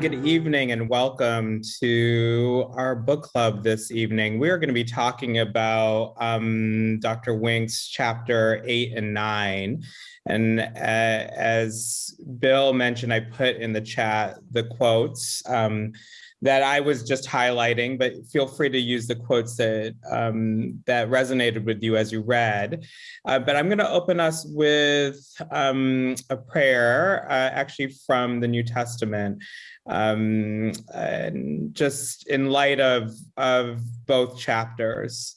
Good evening and welcome to our book club this evening. We're going to be talking about um, Dr. Wink's chapter eight and nine. And uh, as Bill mentioned, I put in the chat the quotes. Um, that I was just highlighting, but feel free to use the quotes that um, that resonated with you as you read. Uh, but I'm going to open us with um, a prayer, uh, actually from the New Testament, um, and just in light of of both chapters.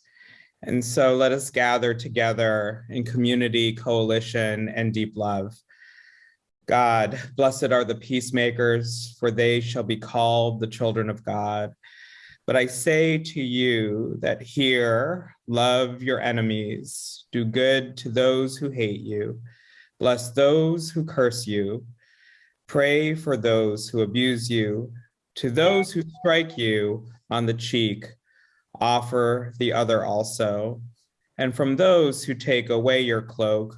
And so let us gather together in community, coalition, and deep love. God, blessed are the peacemakers, for they shall be called the children of God. But I say to you that here, love your enemies, do good to those who hate you, bless those who curse you, pray for those who abuse you, to those who strike you on the cheek, offer the other also. And from those who take away your cloak,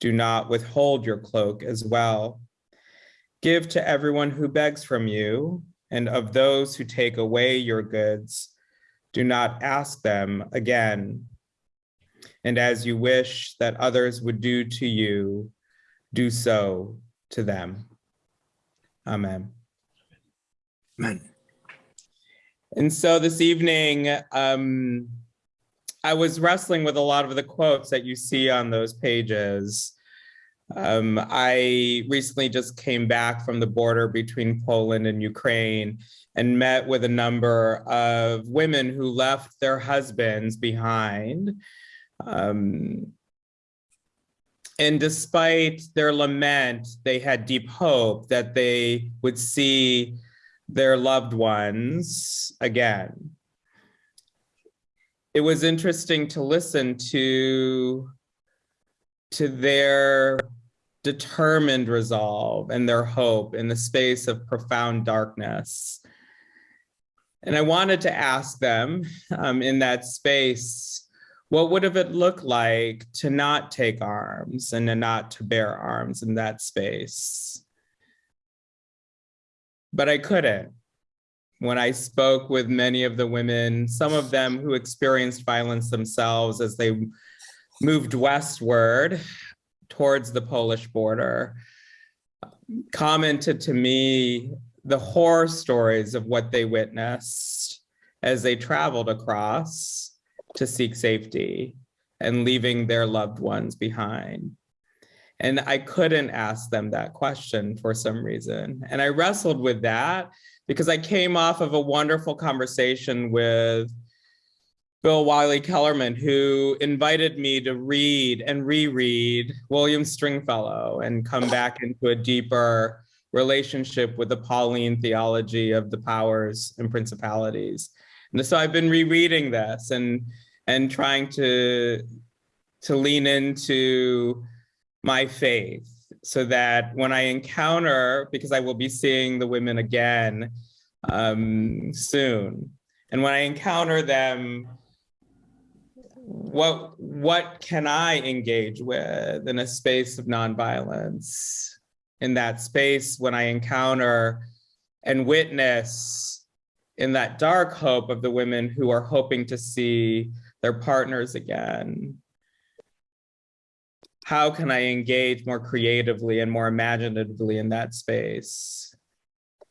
do not withhold your cloak as well. Give to everyone who begs from you, and of those who take away your goods, do not ask them again. And as you wish that others would do to you, do so to them. Amen. Amen. And so this evening, um, I was wrestling with a lot of the quotes that you see on those pages. Um, I recently just came back from the border between Poland and Ukraine and met with a number of women who left their husbands behind. Um, and despite their lament, they had deep hope that they would see their loved ones again it was interesting to listen to to their determined resolve and their hope in the space of profound darkness. And I wanted to ask them um, in that space, what would have it looked like to not take arms and to not to bear arms in that space? But I couldn't when I spoke with many of the women, some of them who experienced violence themselves as they moved westward towards the Polish border, commented to me the horror stories of what they witnessed as they traveled across to seek safety and leaving their loved ones behind. And I couldn't ask them that question for some reason. And I wrestled with that because I came off of a wonderful conversation with Bill Wylie Kellermann, who invited me to read and reread William Stringfellow and come back into a deeper relationship with the Pauline theology of the powers and principalities. And so I've been rereading this and and trying to to lean into my faith so that when I encounter, because I will be seeing the women again um, soon, and when I encounter them, what what can I engage with in a space of nonviolence? In that space, when I encounter and witness in that dark hope of the women who are hoping to see their partners again, how can I engage more creatively and more imaginatively in that space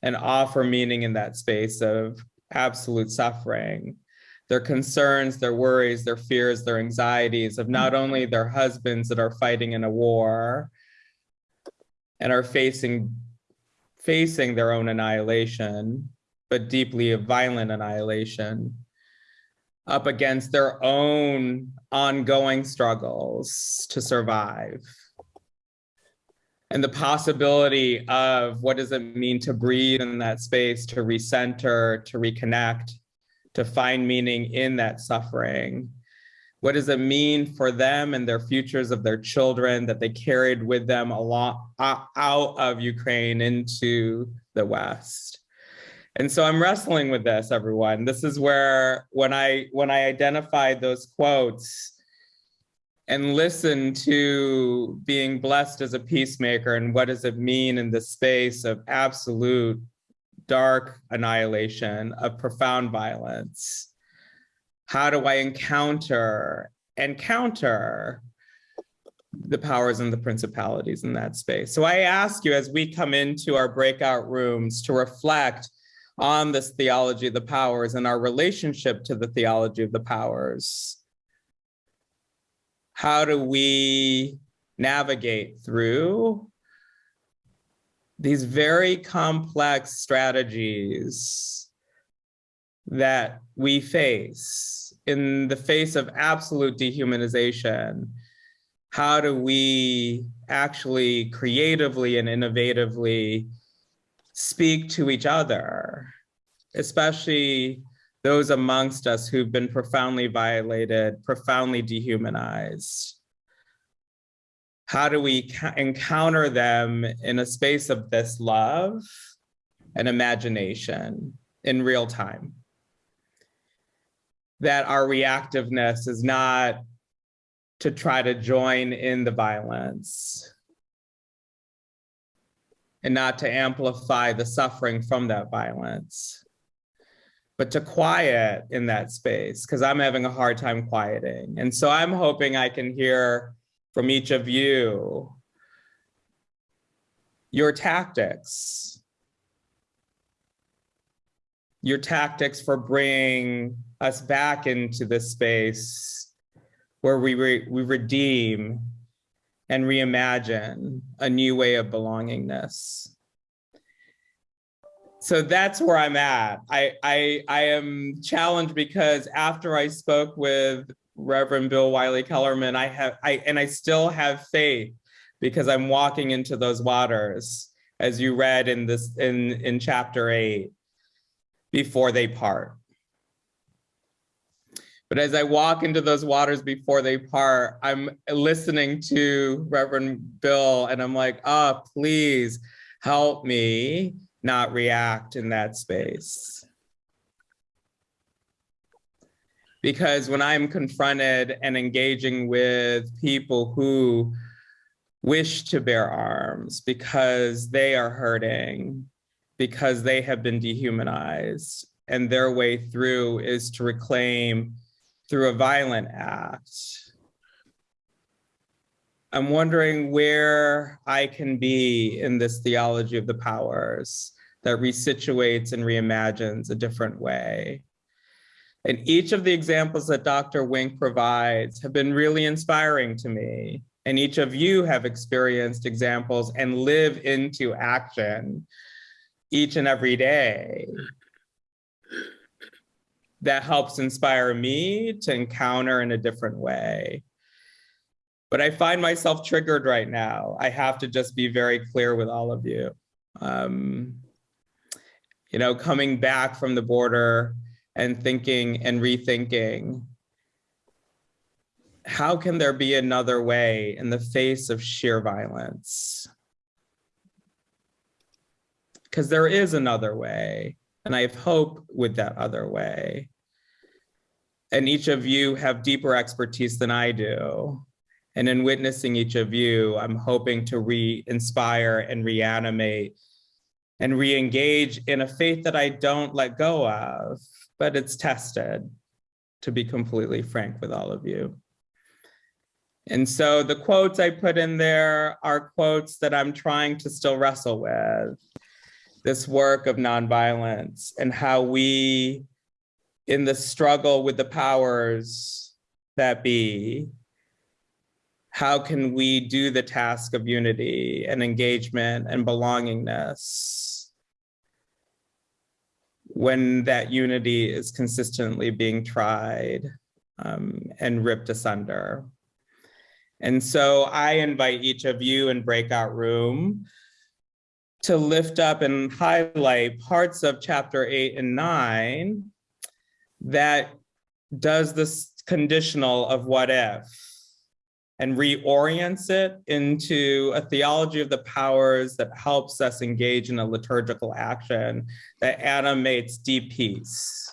and offer meaning in that space of absolute suffering, their concerns, their worries, their fears, their anxieties of not only their husbands that are fighting in a war and are facing facing their own annihilation, but deeply violent annihilation, up against their own ongoing struggles to survive. And the possibility of what does it mean to breathe in that space, to recenter, to reconnect, to find meaning in that suffering. What does it mean for them and their futures of their children that they carried with them along uh, out of Ukraine into the West? And so I'm wrestling with this, everyone. This is where when I when I identified those quotes and listen to being blessed as a peacemaker and what does it mean in the space of absolute dark annihilation, of profound violence? How do I encounter and counter the powers and the principalities in that space? So I ask you as we come into our breakout rooms to reflect on this theology of the powers and our relationship to the theology of the powers. How do we navigate through these very complex strategies that we face in the face of absolute dehumanization, how do we actually creatively and innovatively speak to each other, especially those amongst us who've been profoundly violated, profoundly dehumanized? how do we encounter them in a space of this love and imagination in real time? That our reactiveness is not to try to join in the violence and not to amplify the suffering from that violence, but to quiet in that space because I'm having a hard time quieting. And so I'm hoping I can hear from each of you your tactics, your tactics for bringing us back into this space where we, re we redeem and reimagine a new way of belongingness. So that's where I'm at. I, I, I am challenged because after I spoke with Reverend Bill Wylie Kellermann, I have, I, and I still have faith because I'm walking into those waters as you read in this, in, in chapter eight, before they part. But as I walk into those waters before they part, I'm listening to Reverend Bill and I'm like, oh, please help me not react in that space. because when I'm confronted and engaging with people who wish to bear arms because they are hurting, because they have been dehumanized, and their way through is to reclaim through a violent act. I'm wondering where I can be in this theology of the powers that resituates and reimagines a different way. And each of the examples that Dr. Wink provides have been really inspiring to me. And each of you have experienced examples and live into action each and every day. That helps inspire me to encounter in a different way. But I find myself triggered right now. I have to just be very clear with all of you. Um, you know, coming back from the border, and thinking and rethinking how can there be another way in the face of sheer violence? Because there is another way, and I have hope with that other way. And each of you have deeper expertise than I do. And in witnessing each of you, I'm hoping to re-inspire and reanimate and re-engage in a faith that I don't let go of but it's tested, to be completely frank with all of you. And so the quotes I put in there are quotes that I'm trying to still wrestle with. This work of nonviolence and how we, in the struggle with the powers that be, how can we do the task of unity and engagement and belongingness when that unity is consistently being tried um, and ripped asunder. And so I invite each of you in breakout room to lift up and highlight parts of chapter eight and nine that does this conditional of what if and reorients it into a theology of the powers that helps us engage in a liturgical action that animates deep peace.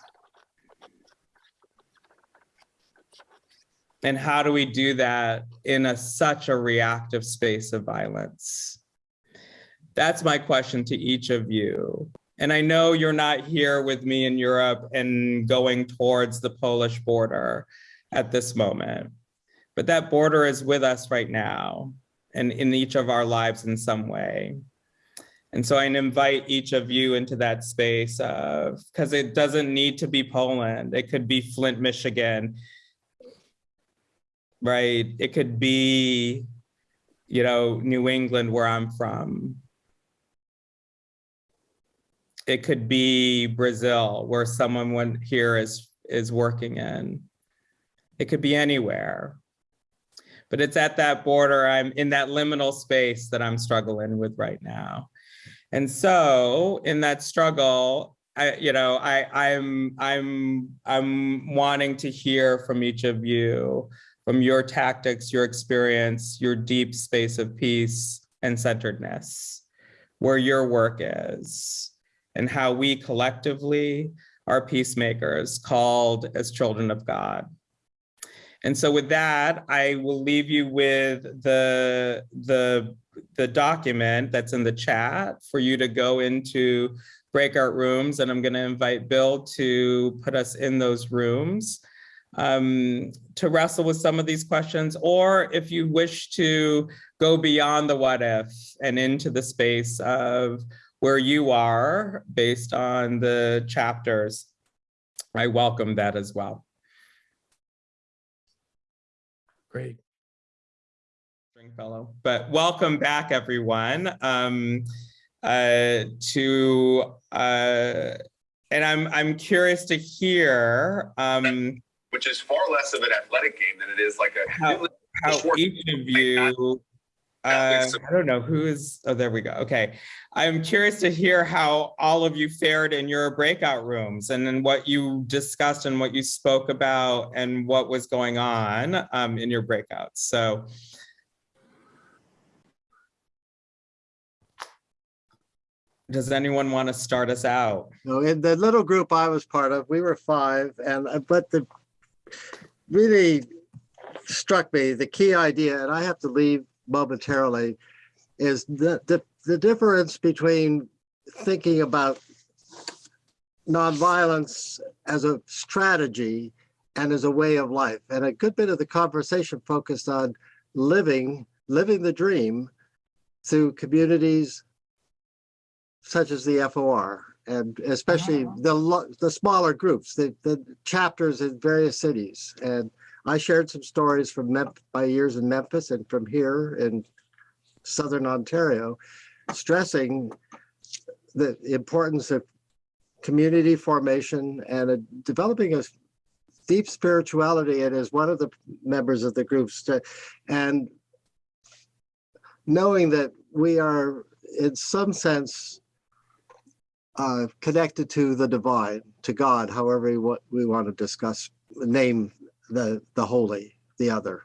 And how do we do that in a, such a reactive space of violence? That's my question to each of you. And I know you're not here with me in Europe and going towards the Polish border at this moment, but that border is with us right now and in each of our lives in some way. And so I invite each of you into that space of, because it doesn't need to be Poland. It could be Flint, Michigan, right? It could be, you know, New England where I'm from. It could be Brazil where someone here is, is working in. It could be anywhere. But it's at that border, I'm in that liminal space that I'm struggling with right now. And so in that struggle, I, you know, I, I'm, I'm, I'm wanting to hear from each of you, from your tactics, your experience, your deep space of peace and centeredness, where your work is, and how we collectively are peacemakers called as children of God. And so with that, I will leave you with the, the, the document that's in the chat for you to go into breakout rooms. And I'm gonna invite Bill to put us in those rooms um, to wrestle with some of these questions, or if you wish to go beyond the what if and into the space of where you are based on the chapters, I welcome that as well. Great. Stringfellow, but welcome back everyone um, uh, to, uh, and I'm, I'm curious to hear. Um, Which is far less of an athletic game than it is like a. how, how each of you uh, I don't know who is, oh, there we go. Okay. I'm curious to hear how all of you fared in your breakout rooms and then what you discussed and what you spoke about and what was going on um, in your breakouts. So. Does anyone want to start us out? No, in the little group I was part of, we were five and, uh, but the really struck me, the key idea, and I have to leave momentarily is the, the, the difference between thinking about nonviolence as a strategy and as a way of life. And a good bit of the conversation focused on living, living the dream through communities such as the FOR and especially the the smaller groups, the, the chapters in various cities. And I shared some stories from my years in Memphis and from here in Southern Ontario, stressing the importance of community formation and a, developing a deep spirituality and as one of the members of the groups and knowing that we are in some sense uh, connected to the divine, to God, however we, we want to discuss, name the, the holy, the other.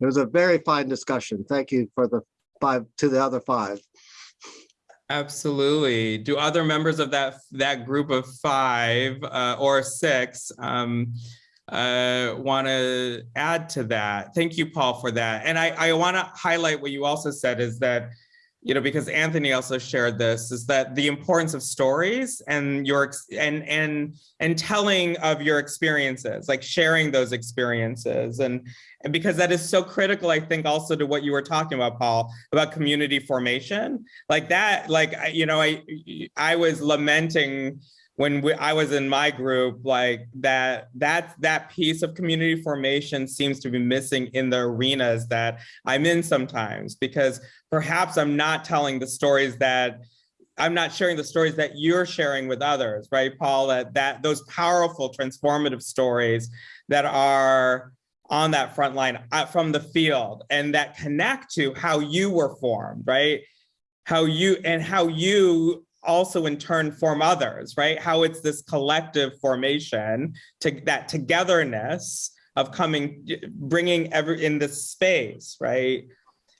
It was a very fine discussion. Thank you for the five, to the other five. Absolutely. Do other members of that that group of five uh, or six um, uh, want to add to that? Thank you, Paul, for that. And I, I want to highlight what you also said is that you know, because Anthony also shared this, is that the importance of stories and your and and and telling of your experiences, like sharing those experiences, and and because that is so critical, I think also to what you were talking about, Paul, about community formation, like that, like you know, I I was lamenting when we, I was in my group, like that, that, that piece of community formation seems to be missing in the arenas that I'm in sometimes, because perhaps I'm not telling the stories that I'm not sharing the stories that you're sharing with others, right, Paul? That, that those powerful transformative stories that are on that front line uh, from the field and that connect to how you were formed, right? How you and how you also in turn form others, right? How it's this collective formation to that togetherness of coming, bringing every in this space, right?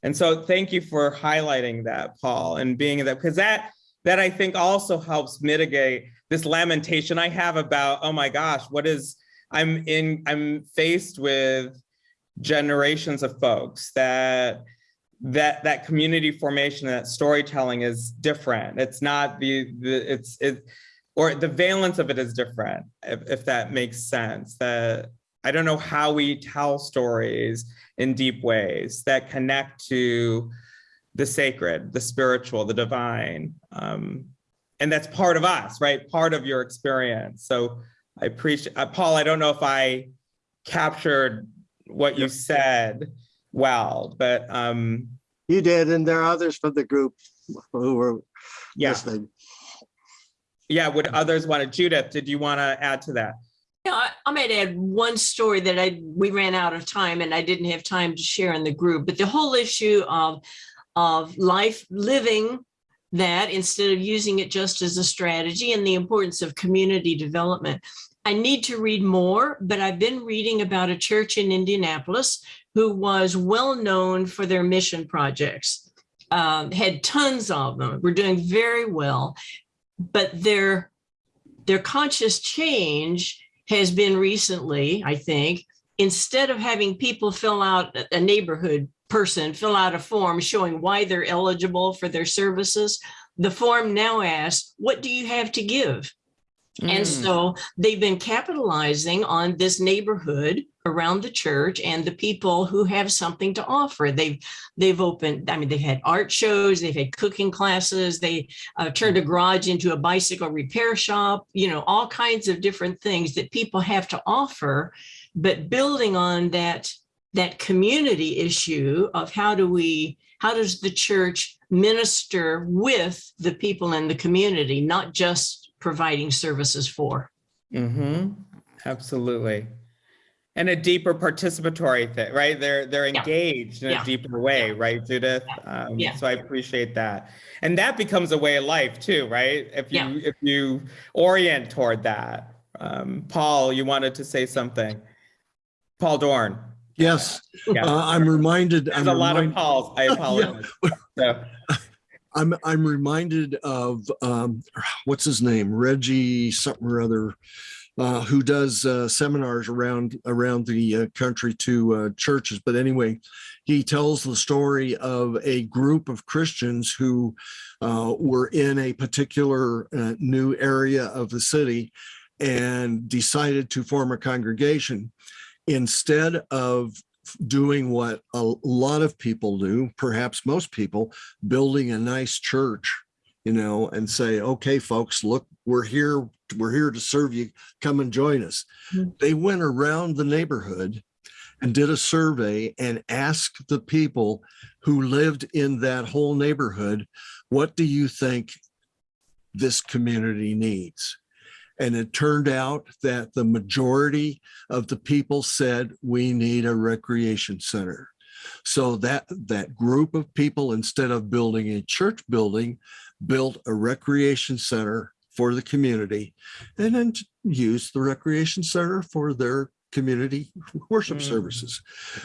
And so thank you for highlighting that, Paul, and being that, because that, that I think also helps mitigate this lamentation I have about, oh my gosh, what is, I'm in, I'm faced with generations of folks that that that community formation that storytelling is different. It's not the, the it's it or the valence of it is different if, if that makes sense that i don't know how we tell stories in deep ways that connect to the sacred the spiritual the divine um and that's part of us right? Part of your experience. So i appreciate uh, paul i don't know if i captured what you said well, but um, You did, and there are others from the group who were yeah, listening. yeah. Would others want to? Judith, did you want to add to that? Yeah, I, I might add one story that I, we ran out of time and I didn't have time to share in the group, but the whole issue of, of life, living that instead of using it just as a strategy and the importance of community development. I need to read more, but I've been reading about a church in Indianapolis who was well known for their mission projects, um, had tons of them, were doing very well, but their their conscious change has been recently, I think, instead of having people fill out a- a neighborhood person fill out a form showing why they're eligible for their services, the form now asks, what do you have to give? And Mm, so they've been capitalizing on this neighborhood around the church and the people who have something to offer. They've they've opened, I mean, they've had art shows, they've had cooking classes, they uh, turned a garage into a bicycle repair shop, you know, all kinds of different things that people have to offer. But building on that that community issue of how do we how does the church minister with the people in the community, not just providing services for. mhm, absolutely. And a deeper participatory thing, right? They're they're Yeah. engaged in Yeah. a deeper way, right, Judith? Um, Yeah. So I appreciate that, and that becomes a way of life too, right? If you Yeah. if you orient toward that. Um, Paul, you wanted to say something. Paul Dorn. Yes, Yeah. uh, I'm reminded, There's I'm a lot of Pauls. I apologize. So, I'm, I'm reminded of, um, what's his name? Reggie something or other, uh, who does, uh, seminars around, around the uh, country to, uh, churches. But anyway, he tells the story of a group of Christians who, uh, were in a particular, uh, new area of the city and decided to form a congregation. Instead of doing what a lot of people do, perhaps most people, building a nice church, you know, and say, okay, folks, look, we're here, we're here to serve you. Come and join us. Mhm. They went around the neighborhood and did a survey and asked the people who lived in that whole neighborhood, what do you think this community needs? And it turned out that the majority of the people said, we need a recreation center. So that, that group of people, instead of building a church building, built a recreation center for the community and then used the recreation center for their community worship Mm. services.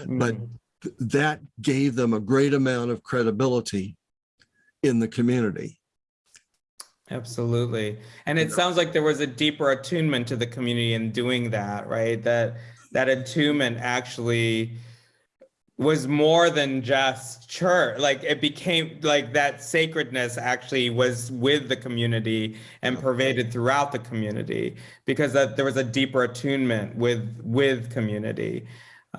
But mm, th- that gave them a great amount of credibility in the community. Absolutely. And it sounds like there was a deeper attunement to the community in doing that, right? That that attunement actually was more than just church. Like it became like that sacredness actually was with the community and pervaded throughout the community because that there was a deeper attunement with with community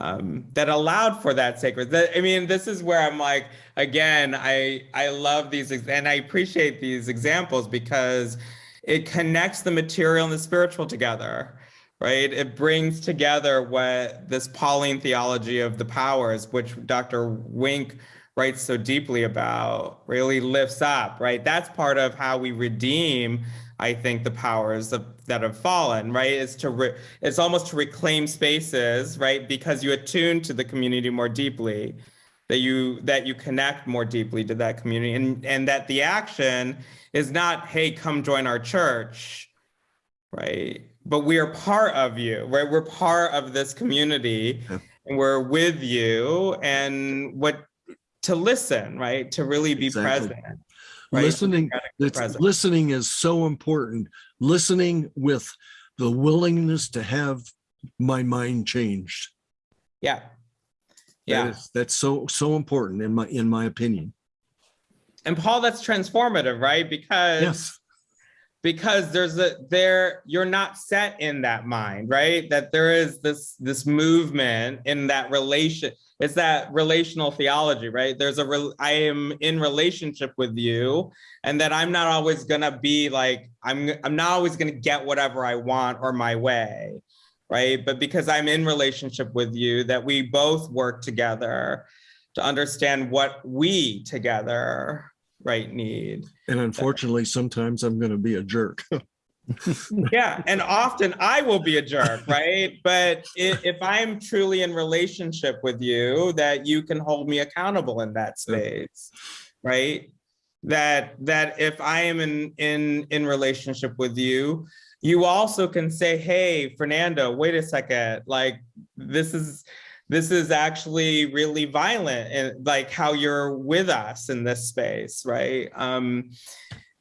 um, that allowed for that sacred. I mean, this is where I'm like, again, I I love these and I appreciate these examples because it connects the material and the spiritual together, right? It brings together what this Pauline theology of the powers, which Dr. Wink writes so deeply about, really lifts up, right? That's part of how we redeem I think the powers of, that have fallen, right, is to re, it's almost to reclaim spaces, right, because you attune to the community more deeply, that you that you connect more deeply to that community, and and that the action is not, hey, come join our church, right, but we are part of you, right, we're part of this community, Yeah. and we're with you, and what to listen, right, to really be Exactly. present. right? Listening, present. listening is so important. Listening with the willingness to have my mind changed. Yeah. Yeah. is- That's so, so important in my, in my opinion. And Paul, that's transformative, right? Because Yes. Because there's a there you're not set in that mind right? That there is this this movement in that relation it's that relational theology right? There's a re, i am in relationship with you and that i'm not always gonna be like i'm i'm not always gonna get whatever i want or my way right? But because i'm in relationship with you that we both work together to understand what we together right need. And unfortunately, sometimes I'm going to be a jerk. yeah and often i will be a jerk right? But if, if i'm truly in relationship with you that you can hold me accountable in that space right? That that if i am in in in relationship with you you also can say hey fernando wait a second like this is this is actually really violent and like how you're with us in this space right um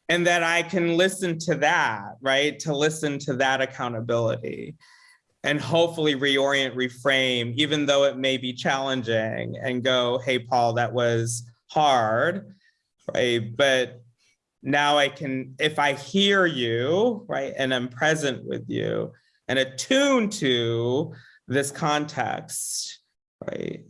and that I can listen to that, right? To listen to that accountability and hopefully reorient, reframe, even though it may be challenging and go, hey, Paul, that was hard, right? But now I can, if I hear you, right, and I'm present with you and attuned to this context, right?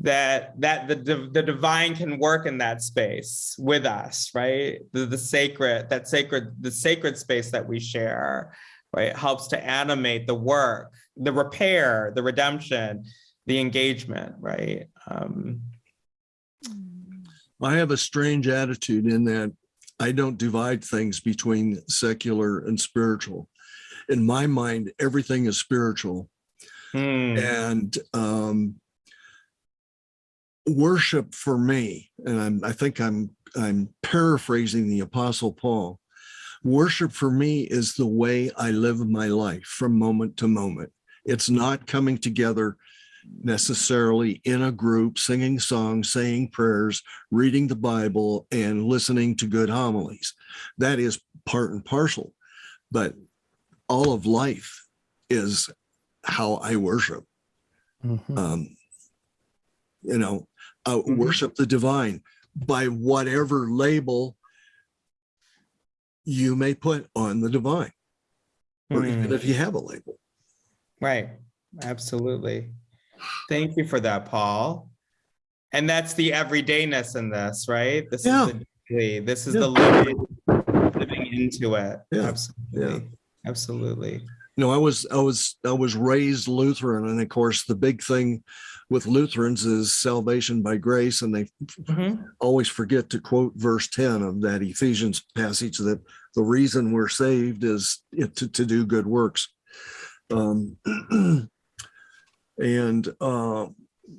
that that the, the divine can work in that space with us right the, the sacred that sacred the sacred space that we share right helps to animate the work the repair the redemption the engagement right um I have a strange attitude in that I don't divide things between secular and spiritual. In my mind, everything is spiritual. Hmm, And um, worship for me, and I'm, I think I'm I'm paraphrasing the Apostle Paul. Worship for me is the way I live my life from moment to moment. It's not coming together necessarily in a group, singing songs, saying prayers, reading the Bible, and listening to good homilies. That is part and parcel. But all of life is how I worship Mm-hmm. um, you know, uh, Mhm. worship the divine by whatever label you may put on the divine, or even hmm. if you have a label. Right, absolutely. Thank you for that, Paul. And that's the everydayness in this, right? This Yeah. is the this is Yeah. the living, living into it. Yeah, Absolutely, absolutely. You know, I was I was I was raised Lutheran, and of course, the big thing with Lutherans is salvation by grace, and they Mhm. always forget to quote verse 10 of that Ephesians passage that the reason we're saved is to, to do good works. Um, and uh,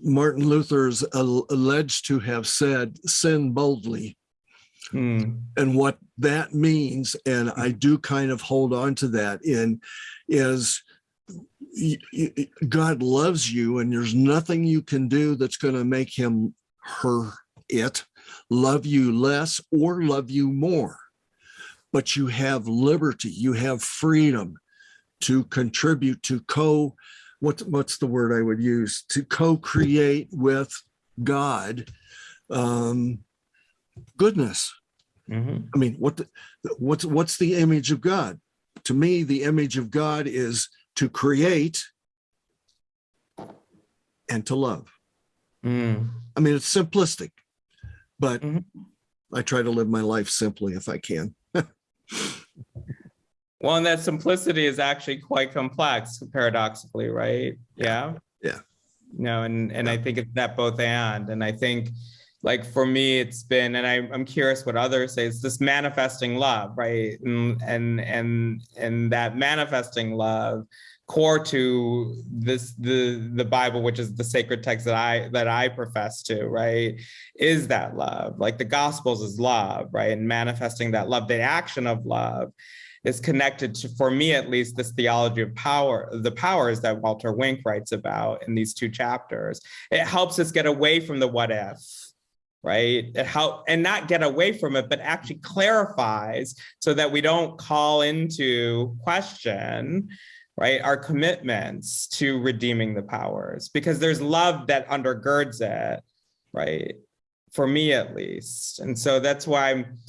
Martin Luther is al- alleged to have said, sin boldly. Hmm. And what that means, and I do kind of hold on to that, in is God loves you, and there's nothing you can do that's going to make him her it love you less or love you more. But you have liberty, you have freedom to contribute to co what what's the word I would use to co-create with God um goodness. Mhm. I mean, what the, what's what's the image of God? To me, the image of God is to create and to love. Hmm. I mean, it's simplistic, but Mhm. I try to live my life simply if I can. Well, and that simplicity is actually quite complex, paradoxically, right? Yeah. Yeah. No, and and I think it's that both and, and I think, like for me, it's been, and I, I'm curious what others say. It's this manifesting love, right? And and and and that manifesting love, core to this the the Bible, which is the sacred text that I that I profess to, right? Is that love? Like the Gospels is love, right? And manifesting that love, the action of love is connected to, for me at least, this theology of power, the powers that Walter Wink writes about in these two chapters. It helps us get away from the what if, right? It help and not get away from it, but actually clarifies so that we don't call into question right, our commitments to redeeming the powers, because there's love that undergirds it, right? For me at least. And so that's why I'm,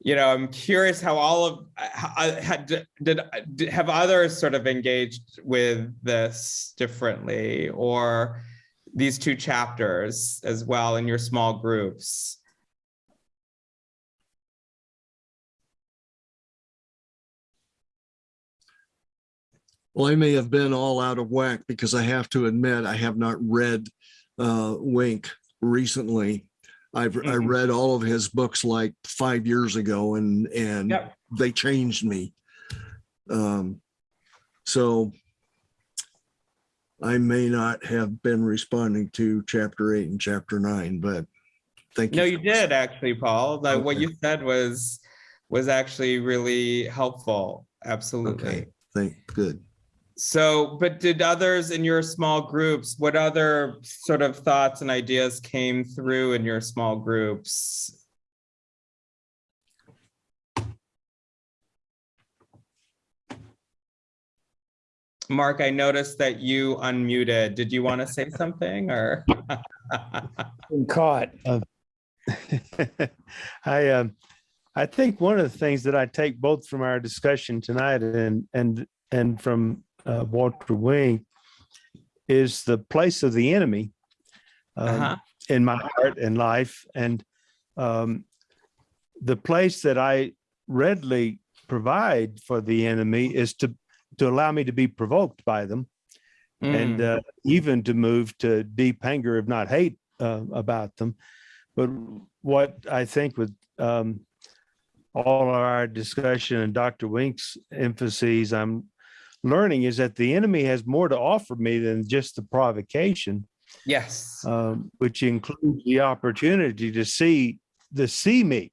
you know, I'm curious how all of, uh, had, did, did, have others sort of engaged with this differently or these two chapters as well in your small groups? Well, I may have been all out of whack because I have to admit, I have not read uh, Wink recently. I've, I Mhm. read all of his books like five years ago and, and Yep. they changed me. Um, so I may not have been responding to chapter eight and chapter nine, but thank you. No, you did actually, Paul. Like what you said was, was actually really helpful. Absolutely. Okay, thank, good. So, but did others in your small groups, what other sort of thoughts and ideas came through in your small groups? Mark, I noticed that you unmuted. Did you want to say something or? been caught. Uh, I um, I think one of the things that I take both from our discussion tonight and and and from uh, Walter Wink is the place of the enemy um, Uh-huh. in my heart and life, and um, the place that I readily provide for the enemy is to to allow me to be provoked by them and Mm, uh, even to move to deep anger, if not hate, uh, about them. But what I think with um, all our discussion and Dr. Wink's emphases, I'm learning is that the enemy has more to offer me than just the provocation, Yes. um, which includes the opportunity to see the see me,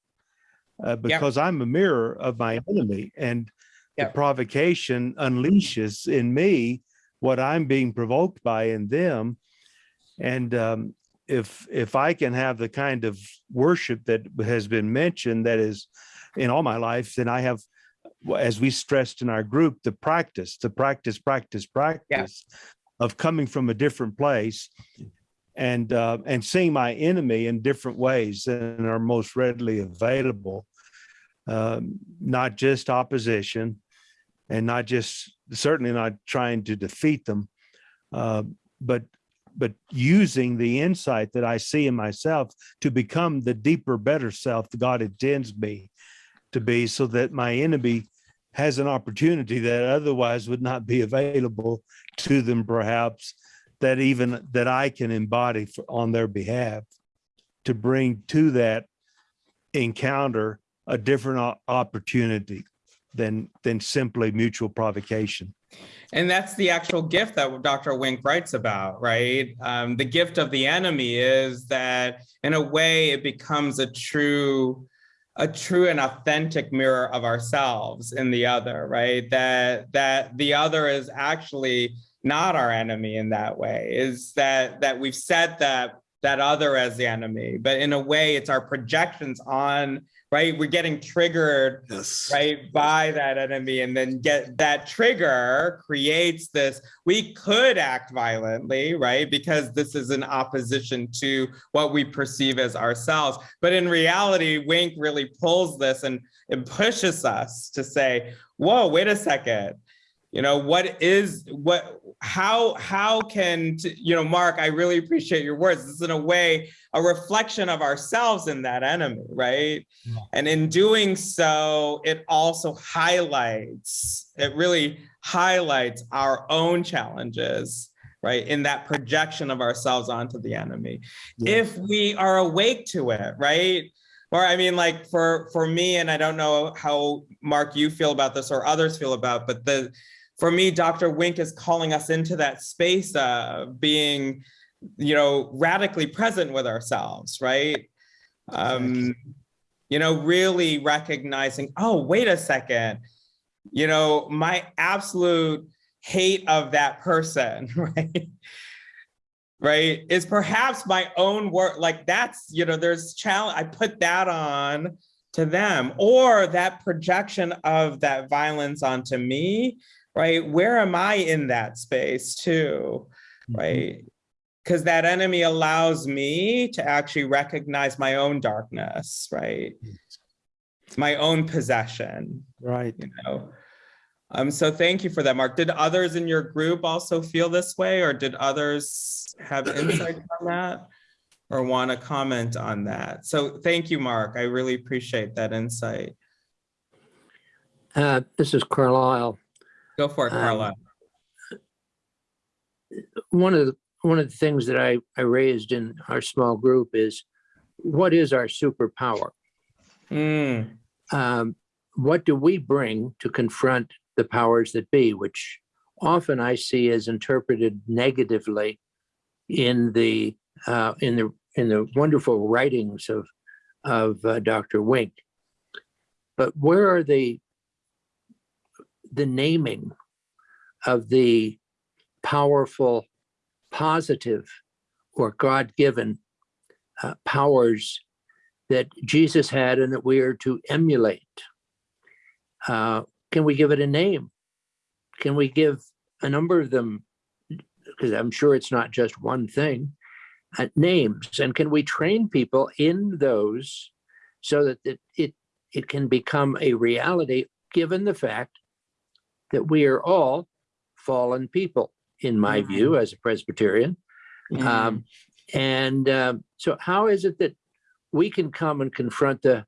uh, because I'm a mirror of my enemy, and the provocation unleashes in me what I'm being provoked by in them, and um, if if I can have the kind of worship that has been mentioned that is in all my life, then I have, as we stressed in our group, the practice, the practice, practice, practice of coming from a different place and uh, and seeing my enemy in different ways than are most readily available. Um, not just opposition, and not just certainly not trying to defeat them, uh, but but using the insight that I see in myself to become the deeper, better self that God intends me to be, so that my enemy has an opportunity that otherwise would not be available to them, perhaps that even that I can embody for, on their behalf to bring to that encounter a different opportunity than than simply mutual provocation. And that's the actual gift that Dr. Wink writes about, right? Um, the gift of the enemy is that in a way it becomes a true, a true and authentic mirror of ourselves in the other, right? That that the other is actually not our enemy in that way, is that that we've set that that other as the enemy, but in a way it's our projections on, right? We're getting triggered Yes. right by that enemy and then get that trigger creates this we could act violently right because this is in opposition to what we perceive as ourselves but in reality wink really pulls this and it pushes us to say whoa wait a second you know what is what how how can you know mark i really appreciate your words this is in a way a reflection of ourselves in that enemy right and in doing so, it also highlights, it really highlights our own challenges, right? In that projection of ourselves onto the enemy. Yeah. If we are awake to it, right? Or I mean, like for for me, and I don't know how Mark you feel about this or others feel about, but the for me, Dr. Wink is calling us into that space of being, you know, radically present with ourselves, right? Um, you know, really recognizing, oh, wait a second, you know, my absolute hate of that person, right? Right, is perhaps my own work. Like that's, you know, there's challenge. I put that on to them, or that projection of that violence onto me, right? Where am I in that space too, right? Because that enemy allows me to actually recognize my own darkness, right? It's my own possession, Right. you know? Um, so thank you for that, Mark. Did others in your group also feel this way or did others have insight on that? Or want to comment on that? So thank you, Mark. I really appreciate that insight. Uh, This is Carlisle. Go for it, Um, Carla. One of the, one of the things that I, I raised in our small group is what is our superpower? Mm, Um, What do we bring to confront the powers that be, which often I see as interpreted negatively in the, uh, in the, in the wonderful writings of, of uh, Dr. Wink. But where are the, the naming of the powerful, positive, or God-given uh, powers that Jesus had and that we are to emulate? Uh, Can we give it a name? Can we give a number of them? Because I'm sure it's not just one thing, uh, names. And can we train people in those so that it, it, it can become a reality, given the fact that we are all fallen people, in my Mhm. view, as a Presbyterian. mm, Um, and um, so how is it that we can come and confront the,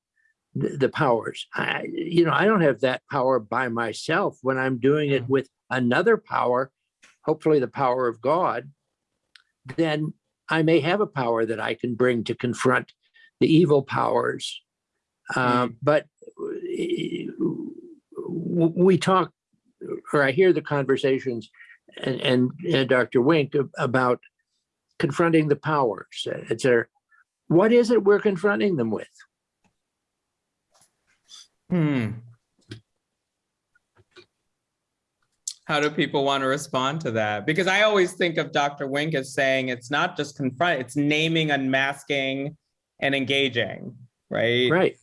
the, the powers? I, you know, I don't have that power by myself when I'm doing it with another power, hopefully the power of God, then I may have a power that I can bring to confront the evil powers. Um, But uh, we talk, or I hear the conversations and, and, and Dr. Wink about confronting the powers, et cetera. What is it we're confronting them with? hmm. How do people want to respond to that? Because I always think of Dr. Wink as saying it's not just confront, it's naming, unmasking, and engaging, right? Right.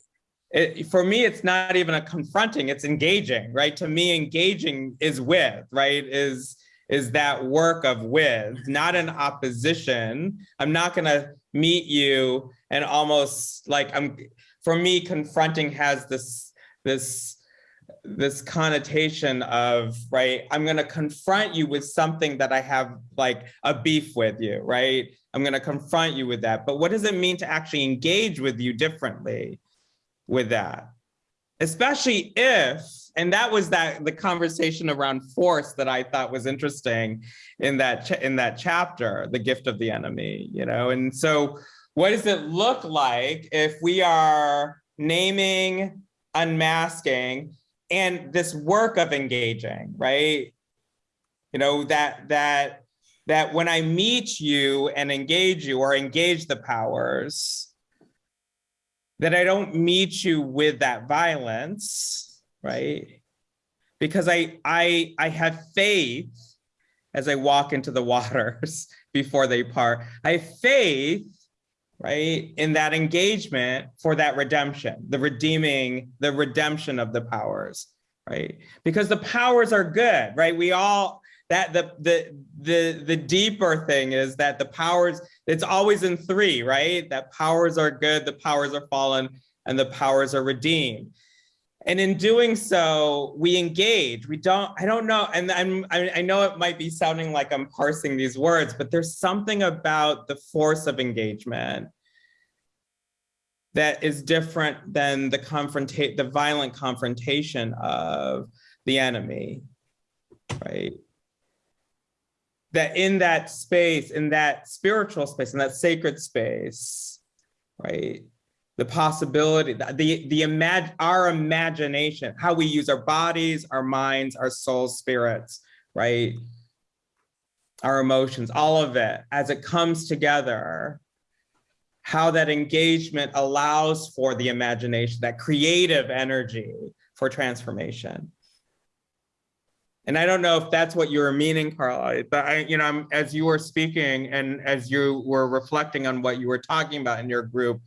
It, for me, it's not even a confronting, it's engaging, right? To me, engaging is with, right? Is is that work of with, not an opposition. I'm not gonna meet you and almost like I'm for me, confronting has this this this connotation of right i'm going to confront you with something that i have like a beef with you right i'm going to confront you with that but what does it mean to actually engage with you differently with that. Especially if and that was that the conversation around force that i thought was interesting in that in that chapter the gift of the enemy you know? And so what does it look like if we are naming unmasking and this work of engaging right? You know that that that when i meet you and engage you or engage the powers that I don't meet you with that violence, right? Because I I I have faith as I walk into the waters before they part. I have faith, right, in that engagement for that redemption, the redeeming, the redemption of the powers, right? Because the powers are good, right? We all that the the the the deeper thing is that the powers it's always in three right? That powers are good the powers are fallen and the powers are redeemed. And in doing so we engage. We don't i don't know and i'm i, know it might be sounding like i'm parsing these words but there's something about the force of engagement that is different than the confrontate the violent confrontation of the enemy right that in that space, in that spiritual space, in that sacred space, right? The possibility, the the, the imag- our imagination, how we use our bodies, our minds, our souls, spirits, right? Our emotions, all of it, as it comes together, how that engagement allows for the imagination, that creative energy for transformation. And I don't know if that's what you were meaning, Carla, but I, you know, I'm, as you were speaking and as you were reflecting on what you were talking about in your group,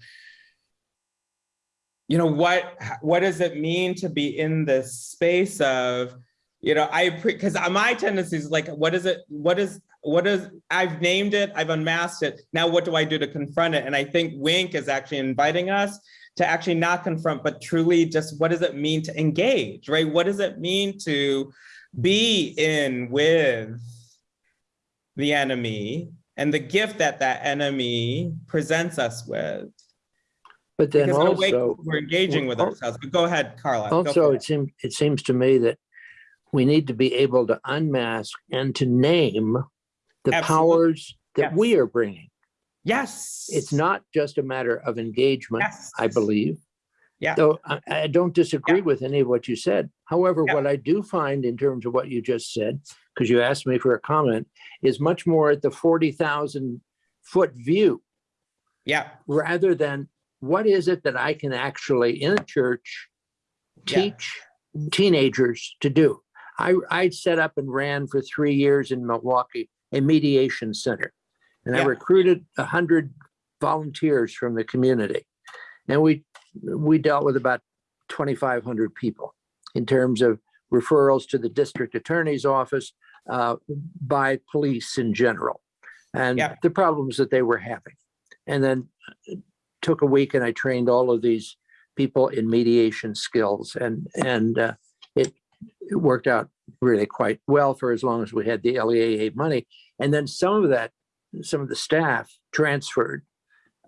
you know, what, what does it mean to be in this space of, you know, I, because my tendency is like, what is it, what is, what is, I've named it, I've unmasked it, now what do I do to confront it? And I think Wink is actually inviting us to actually not confront, but truly just what does it mean to engage, right? What does it mean to be in with the enemy and the gift that that enemy presents us with? But then Because also, we're engaging with ourselves, but go ahead, Carla. also, it seems, it seems to me that we need to be able to unmask and to name the Absolutely. powers that Yes. we are bringing. Yes. It's not just a matter of engagement, Yes. I believe. Yeah. Though I, I don't disagree with any of what you said. However, Yeah. what I do find in terms of what you just said, because you asked me for a comment, is much more at the forty thousand foot view Yeah, rather than what is it that I can actually in a church Yeah. teach teenagers to do? I, I set up and ran for three years in Milwaukee, a mediation center. And I recruited a hundred volunteers from the community. And we, we dealt with about 2,500 people in terms of referrals to the district attorney's office uh, by police in general and Yeah. the problems that they were having. And then uh, took a week and I trained all of these people in mediation skills and, and uh, it, it worked out really quite well for as long as we had the LEAA money. And then some of that, some of the staff transferred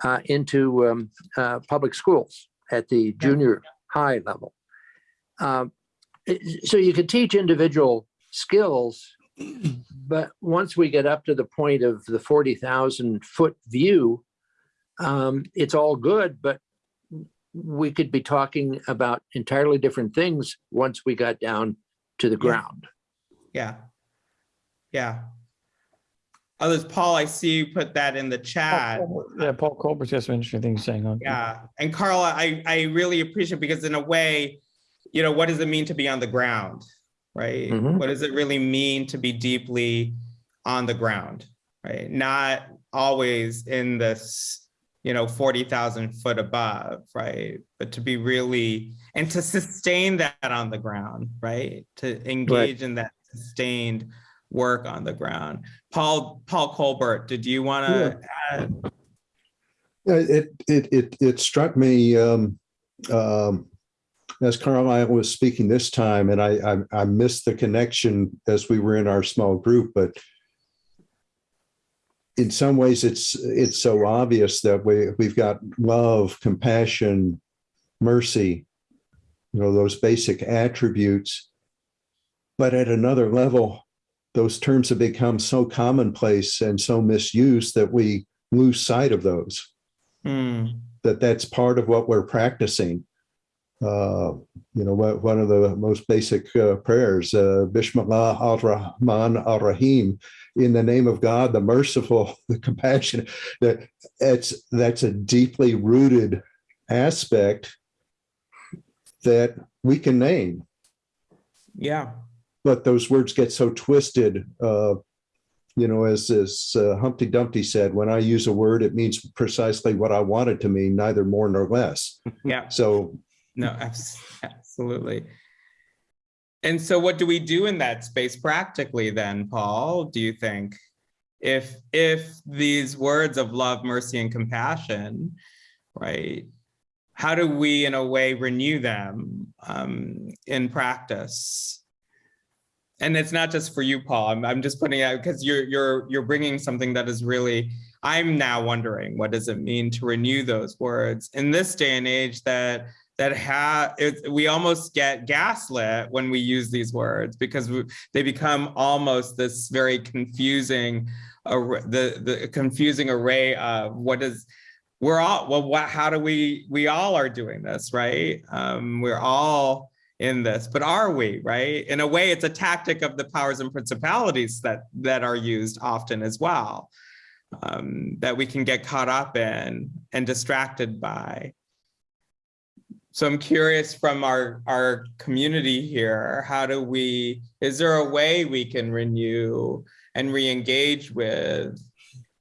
uh, into um, uh, public schools at the junior high level. Um, So you can teach individual skills, but once we get up to the point of the 40,000 foot view, um, it's all good, but we could be talking about entirely different things once we got down to the ground. yeah. Yeah. Others, Paul, I see you put that in the chat. Paul Colbert- Yeah, Paul Colbert's got some interesting things saying on. Yeah, and Carla, I, I really appreciate because in a way, you know, what does it mean to be on the ground, right? Mhm. What does it really mean to be deeply on the ground, right? Not always in this, you know, 40,000 foot above, right? But to be really, and to sustain that on the ground, right? To engage in that sustained work on the ground. Paul, Paul Colbert, did you want to add? Yeah, It, it, it, it struck me, um, um, as Carlisle was speaking this time, and I, I, I missed the connection as we were in our small group, but in some ways, it's, it's so obvious that we, we've got love, compassion, mercy, you know, those basic attributes. But at another level, those terms have become so commonplace and so misused that we lose sight of those Hmm. that that's part of what we're practicing. Uh, you know, one of the most basic uh, prayers, uh, Bismillah al-Rahman al-Rahim, in the name of God, the merciful, the compassionate, that it's, that's a deeply rooted aspect that we can name, Yeah. But those words get so twisted. Uh, you know, as, as uh, Humpty Dumpty said, when I use a word, it means precisely what I want it to mean, neither more nor less. Yeah, So no, absolutely. And so what do we do in that space practically then, Paul, do you think? If, if these words of love, mercy, and compassion, right? How do we, in a way, renew them um, in practice? And it's not just for you, Paul. I'm, I'm just putting out because you're you're you're bringing something that is really. I'm now wondering what does it mean to renew those words in this day and age that that have we almost get gaslit when we use these words because we, they become almost this very confusing ar- the the confusing array of what is we're all well what how do we we all are doing this right um we're all in this but are we right? In a way it's a tactic of the powers and principalities that that are used often as well um that we can get caught up in and distracted by. So I'm curious from our, our community here, how do we, is there a way we can renew and re-engage with,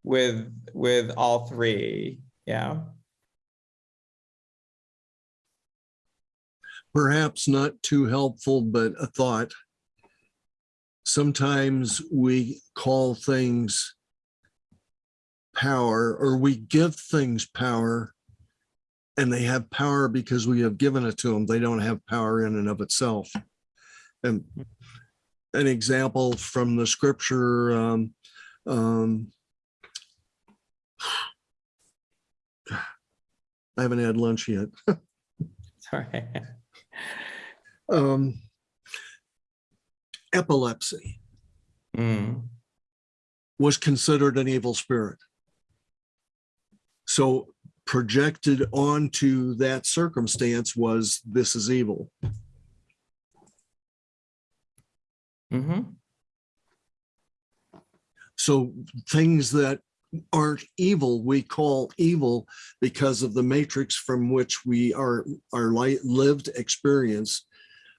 with, with all three? Yeah, Perhaps not too helpful, but a thought. sometimes we call things power or we give things power and they have power because we have given it to them. They don't have power in and of itself. And an example from the scripture, um, um, I haven't had lunch yet. Sorry. Um, epilepsy Mm, was considered an evil spirit. So projected onto that circumstance was this is evil. mhm, So things that aren't evil, we call evil because of the matrix from which we are, our lived experience,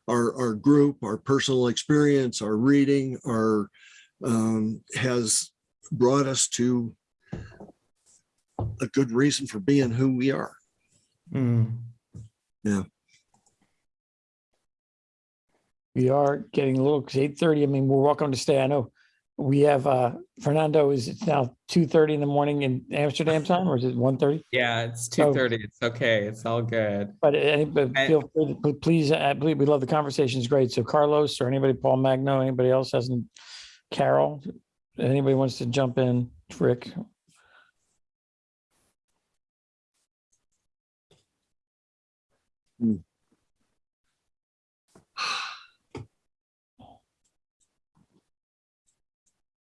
our, our group, our personal experience, our reading, our, um, has brought us to a good reason for being who we are. mm. We are getting a little, it's eight thirty. I mean, we're welcome to stay. I know we have, uh, Fernando, is it now two thirty in the morning in Amsterdam time or is it one thirty? Yeah, it's So- two thirty. It's okay. It's all good. But uh, anybody, I- feel free to- please, uh, I believe we love the conversation. It's great. So Carlos or anybody, Paul Magno, anybody else hasn't, Carol, anybody wants to jump in, Rick? Hmm.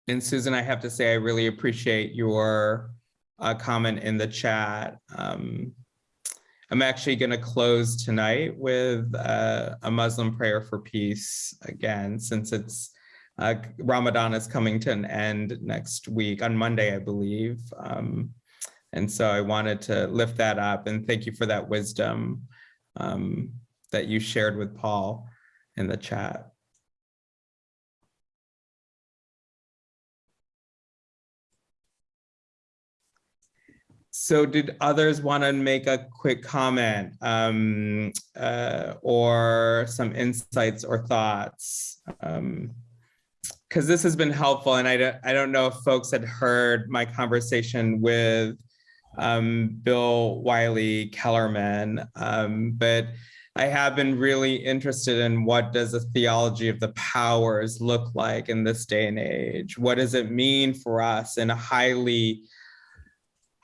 And Susan, I have to say, I really appreciate your uh, comment in the chat. Um, I'm actually going to close tonight with uh, a Muslim prayer for peace again, since it's uh, Ramadan is coming to an end next week on Monday, I believe. Um, and so I wanted to lift that up and thank you for that wisdom um, that you shared with Paul in the chat. So did others want to make a quick comment um, uh, or some insights or thoughts? Because this has been helpful and I don't, I don't know if folks had heard my conversation with um, Bill Wylie Kellermann, um, but I have been really interested in what does a theology of the powers look like in this day and age? What does it mean for us in a highly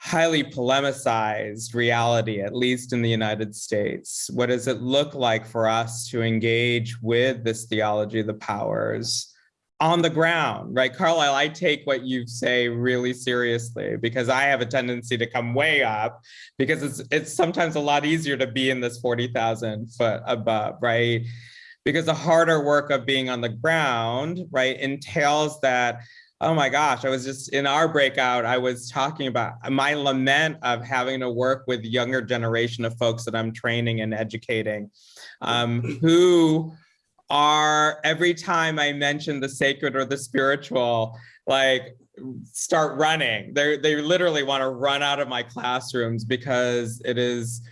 highly polemicized reality, at least in the United States. What does it look like for us to engage with this theology of the powers on the ground, right? Carlisle, I take what you say really seriously because I have a tendency to come way up because it's it's sometimes a lot easier to be in this 40,000 foot above, right? Because the harder work of being on the ground, right, entails that oh my gosh, I was just in our breakout, I was talking about my lament of having to work with younger generation of folks that I'm training and educating um, who are every time I mention the sacred or the spiritual, like start running. They they literally want to run out of my classrooms because it is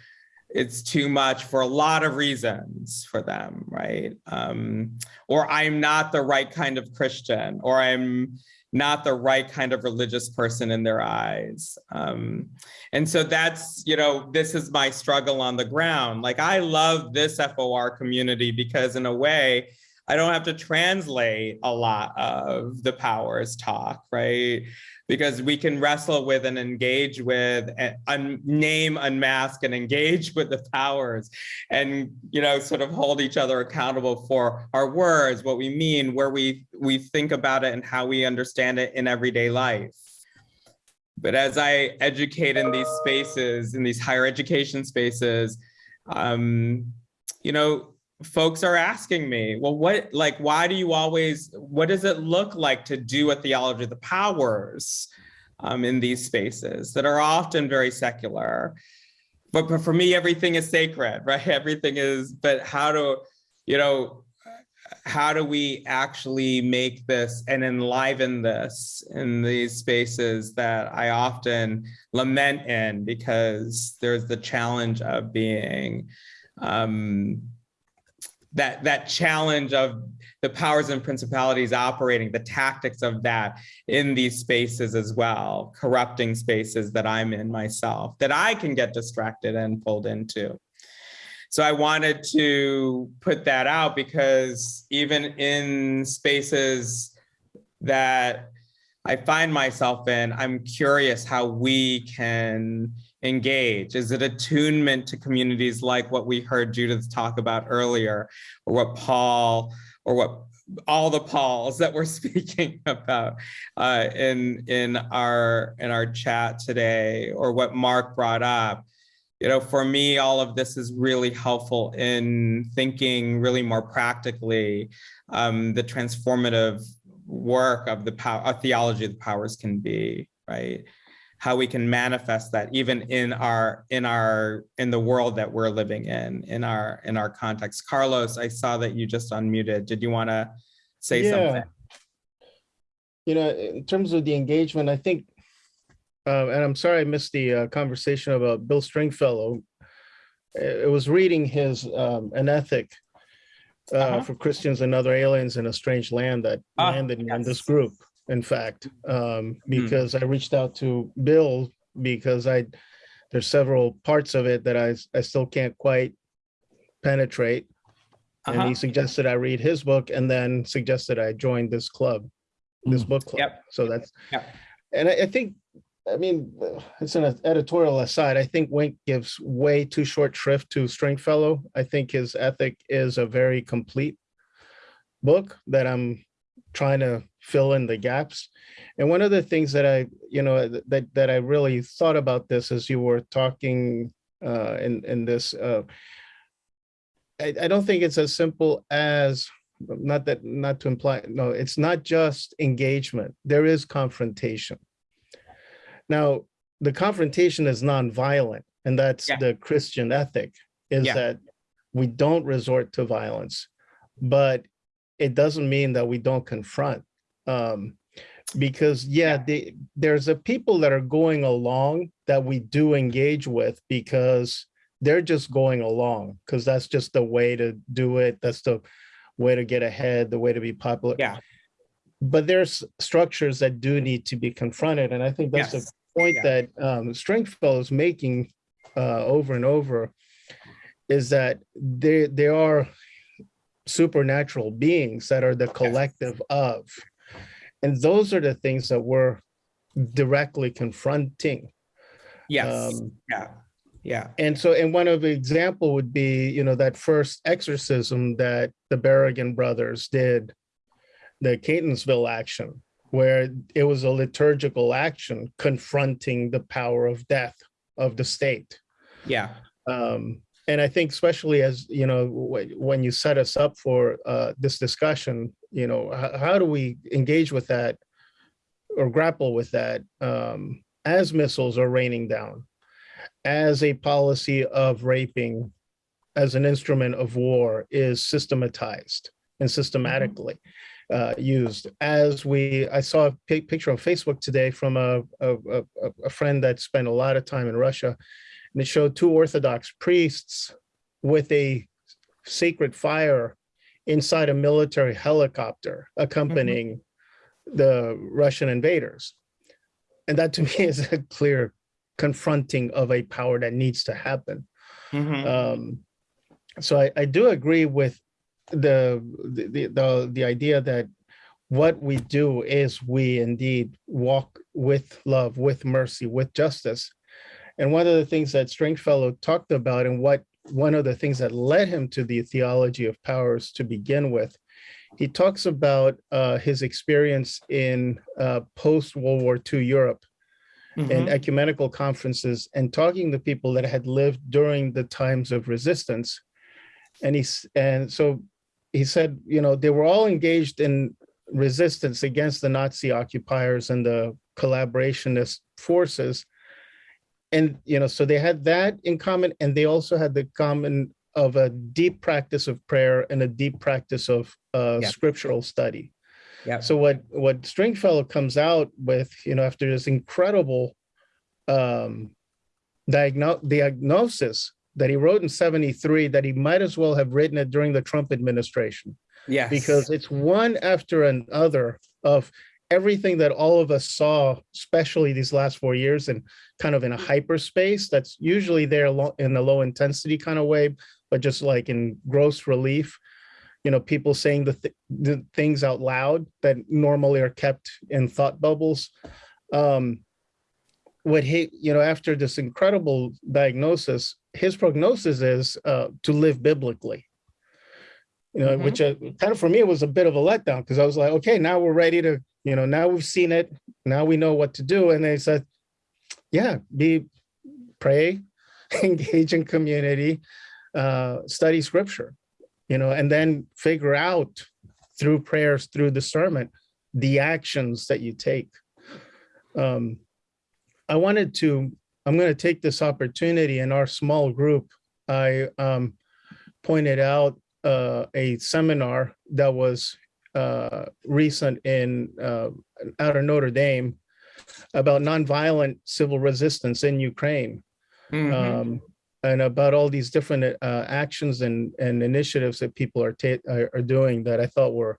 it's too much for a lot of reasons for them, right? Um, or I'm not the right kind of Christian, or I'm not the right kind of religious person in their eyes. Um, and so that's, you know, this is my struggle on the ground. Like I love this FOR community because in a way, I don't have to translate a lot of the powers talk, right? Because we can wrestle with and engage with, and un name, unmask, and engage with the powers, and you know, sort of hold each other accountable for our words, what we mean, where we we think about it, and how we understand it in everyday life. But as I educate in these spaces, in these higher education spaces, um, you know, folks are asking me, well, what, like, why do you always, what does it look like to do a theology of the powers um, in these spaces that are often very secular? But, but for me, everything is sacred, right? Everything is, but how do, you know, how do we actually make this and enliven this in these spaces that I often lament in because there's the challenge of being um, that that challenge of the powers and principalities operating the tactics of that in these spaces as well corrupting spaces that i'm in myself that i can get distracted and pulled into. So i wanted to put that out because even in spaces that i find myself in i'm curious how we can engage? Is it attunement to communities like what we heard Judith talk about earlier, or what Paul, or what all the Pauls that we're speaking about uh, in in our in our chat today, or what Mark brought up? You know, for me, all of this is really helpful in thinking really more practically um, the transformative work of the power, a theology of the powers can be, right? How we can manifest that even in our in our in the world that we're living in in our in our context. Carlos i saw that you just unmuted. Did you want to say something? You know in terms of the engagement i think uh, and i'm sorry i missed the uh, conversation about bill stringfellow. It was reading his um, an ethic uh, Uh-huh. for christians and other aliens in a strange land that Ah, landed me in this group in fact um, because i reached out to bill because i there's several parts of it that i i still can't quite penetrate and Uh-huh. he suggested i read his book and then suggested i join this club this book club Yep. so that's Yep. and I, I think i mean uh, it's an editorial aside i think wink gives way too short shrift to stringfellow i think his ethic is a very complete book that i'm trying to fill in the gaps and one of the things that i you know that that i really thought about this as you were talking uh in in this uh I, I don't think it's as simple as not that not to imply no it's not just engagement there is confrontation now the confrontation is nonviolent and that's Yeah. the christian ethic is Yeah. that we don't resort to violence but it doesn't mean that we don't confront um because yeah, they, there's a people that are going along that we do engage with because they're just going along because that's just the way to do it that's the way to get ahead the way to be popular yeah but there's structures that do need to be confronted and i think that's Yes. the point Yeah. that um stringfellow is making uh over and over is that they they are supernatural beings that are the collective of and those are the things that we're directly confronting. Yes. Um, yeah. Yeah. and so, and one of the example would be, you know, that first exorcism that the Berrigan brothers did, the Catonsville action, where it was a liturgical action confronting the power of death of the state. yeah. Um, and I think especially as, you know, when you set us up for uh, this discussion, you know, how, how do we engage with that or grapple with that um, as missiles are raining down? as a policy of raping as an instrument of war is systematized and systematically uh, used. As we, I saw a picture on Facebook today from a, a, a, a friend that spent a lot of time in Russia, and it showed two Orthodox priests with a sacred fire inside a military helicopter accompanying the Russian invaders. And that to me is a clear confronting of a power that needs to happen. Mhm. Um, so I, I do agree with the, the the the idea that what we do is we indeed walk with love, with mercy, with justice. And one of the things that Stringfellow talked about, and what one of the things that led him to the theology of powers to begin with, he talks about uh, his experience in uh, post World War II Europe and Mhm. ecumenical conferences and talking to people that had lived during the times of resistance. And he's and so he said, you know, they were all engaged in resistance against the Nazi occupiers and the collaborationist forces. And you know, so they had that in common, and they also had the common of a deep practice of prayer and a deep practice of uh, Yeah. scriptural study. yeah So what what Stringfellow comes out with, you know, after this incredible um diagno- diagnosis that he wrote in 73 that he might as well have written it during the Trump administration yeah because it's one after another of everything that all of us saw, especially these last four years, and kind of in a hyperspace that's usually there in a low intensity kind of way, but just like in gross relief. You know, people saying the, th- the things out loud that normally are kept in thought bubbles. Um, what he, you know, after this incredible diagnosis, his prognosis is uh, to live biblically you know, Mhm. which uh, kind of for me was a bit of a letdown because I was like, okay, now we're ready to, you know, now we've seen it, now we know what to do. And they said, yeah, be pray, engage in community, uh, study scripture, you know, and then figure out through prayers, through discernment, the actions that you take. Um, I wanted to, I'm going to take this opportunity in our small group. I um, pointed out uh, a seminar that was uh, recent in uh, out of Notre Dame about nonviolent civil resistance in Ukraine Mhm. um, and about all these different uh, actions and, and initiatives that people are are doing that I thought were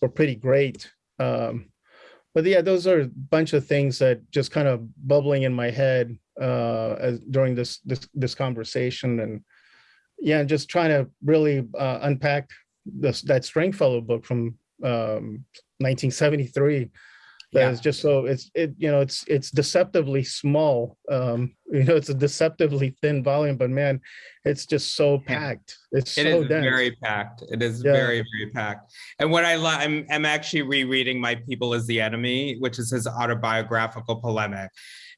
were pretty great. Um, but yeah, those are a bunch of things that just kind of bubbling in my head uh, as, during this this this conversation and yeah, and just trying to really uh, unpack this that Stringfellow book from um, 1973 that Yeah. is just so it's it you know it's it's deceptively small um you know it's a deceptively thin volume but man it's just so packed it's It so is dense very packed. It is Yeah. very, very packed. And what I love, I'm, I'm actually rereading My People is the Enemy, which is his autobiographical polemic.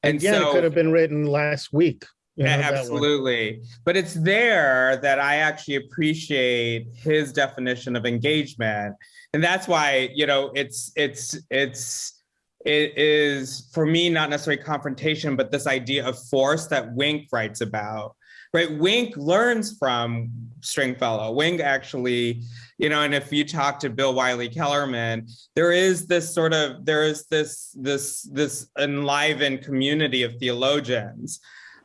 And yeah it could have been written last week one. Absolutely. But it's there that I actually appreciate his definition of engagement. And that's why, you know, it's it's it's it is for me not necessarily confrontation, but this idea of force that Wink writes about. Right. Wink learns from Stringfellow. Wink actually, you know, and if you talk to Bill Wylie Kellermann, there is this sort of there is this this this enlivened community of theologians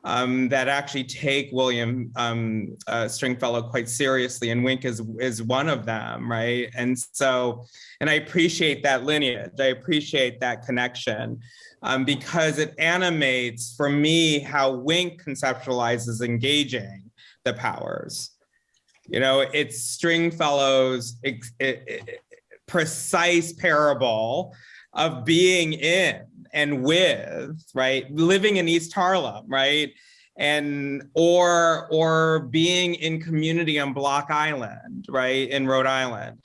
um, that actually take William um, uh, Stringfellow quite seriously, and Wink is is one of them, right? And so, and I appreciate that lineage. I appreciate that connection um, because it animates for me how Wink conceptualizes engaging the powers. You know, it's Stringfellow's ex- i- i- precise parable of being in and with, right? Living in East Harlem, right? And or or being in community on Block Island, right? In Rhode Island.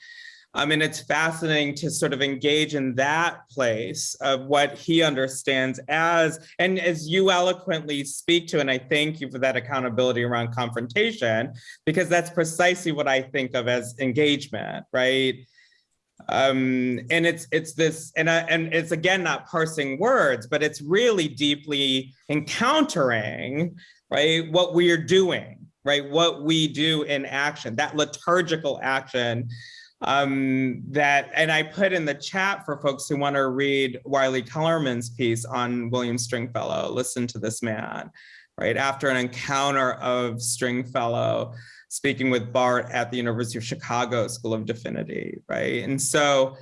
I mean, it's fascinating to sort of engage in that place of what he understands as, and as you eloquently speak to, and I thank you for that accountability around confrontation, because that's precisely what I think of as engagement, right? Um and it's it's this and I, and it's again not parsing words but it's really deeply encountering right what we are doing right what we do in action that liturgical action um that and i put in the chat for folks who want to read wylie kellermann's piece on william stringfellow listen to this man right after an encounter of stringfellow speaking with Barth at the University of Chicago School of Divinity, right? And so,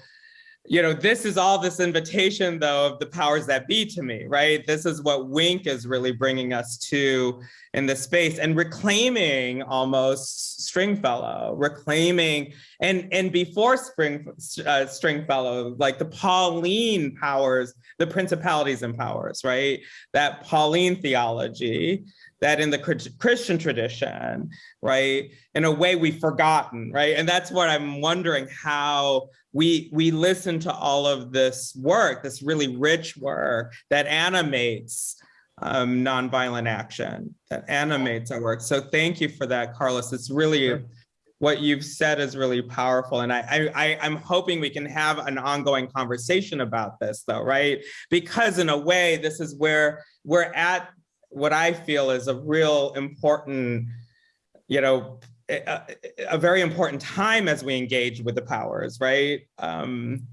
you know, this is all this invitation, though, of the powers that be to me, right? This is what Wink is really bringing us to in this space and reclaiming almost Stringfellow, reclaiming and and before Spring uh, Stringfellow, like the Pauline powers, the principalities and powers, right? That Pauline theology that in the Christian tradition, right, in a way we've forgotten, right? And that's what I'm wondering how we we listen to all of this work, this really rich work that animates um, nonviolent action, that animates our work. So thank you for that, Carlos. It's really Sure. what you've said is really powerful. And I, I, I, I'm hoping we can have an ongoing conversation about this though, right? Because in a way, this is where we're at what I feel is a real important, you know, a, a very important time as we engage with the powers, right? Um,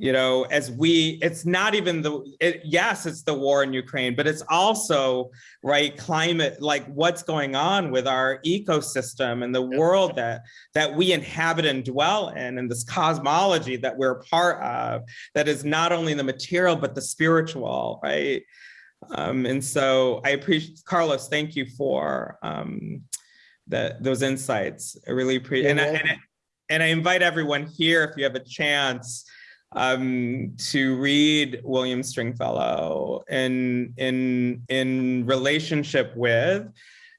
you know, as we, it's not even the, it, yes, it's the war in Ukraine, but it's also, right, climate, like what's going on with our ecosystem and the world that, that we inhabit and dwell in, and this cosmology that we're part of, that is not only the material, but the spiritual, right? Um, and so I appreciate, Carlos, thank you for um, that those insights. I really appreciate, and, I- and, I- and I invite everyone here, if you have a chance, um, to read William Stringfellow in in in relationship with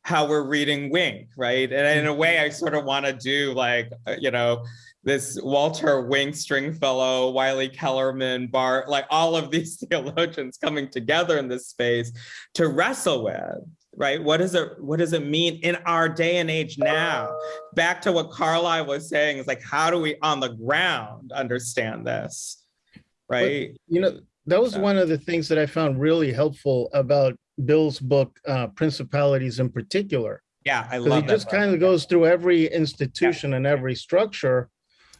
how we're reading Wink, right? And in a way, I sort of want to do like uh, you know this Walter Wink Stringfellow, Wylie Kellermann, Barth, like all of these theologians coming together in this space to wrestle with right? What does it what does it mean in our day and age now? Back to what Carlisle was saying is like, how do we on the ground understand this? Right? You know, that was one of the things that I found really helpful about Bill's book, uh, Principalities in particular. Yeah, I love that. just kind of goes through every institution and every structure.